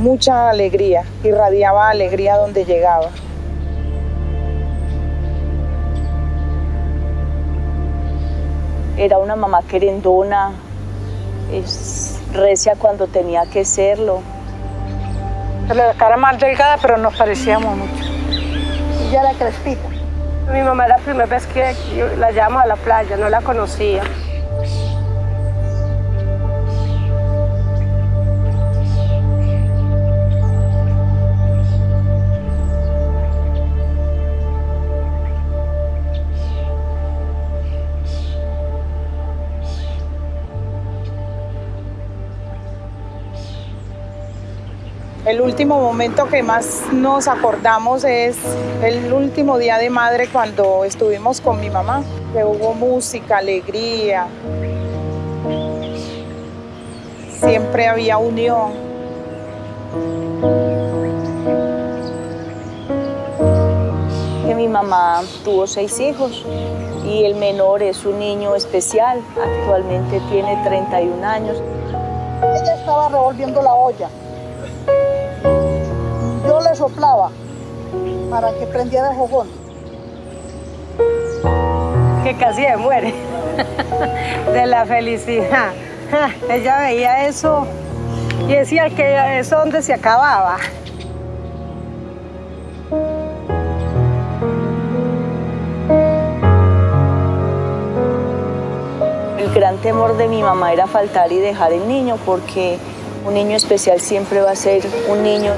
mucha alegría, irradiaba alegría donde llegaba. Era una mamá querendona, es recia cuando tenía que serlo. La cara más delgada, pero nos parecíamos mucho. Y ya era crespita. Mi mamá la primera vez que la llamo a la playa, no la conocía. El último momento que más nos acordamos es el último día de madre cuando estuvimos con mi mamá, que hubo música, alegría, siempre había unión. Que mi mamá tuvo seis hijos y el menor es un niño especial, actualmente tiene 31 años. Ella estaba revolviendo la olla. Soplaba para que prendiera el fogón. Que casi se muere de la felicidad. Ella veía eso y decía que eso donde se acababa. El gran temor de mi mamá era faltar y dejar el niño porque un niño especial siempre va a ser un niño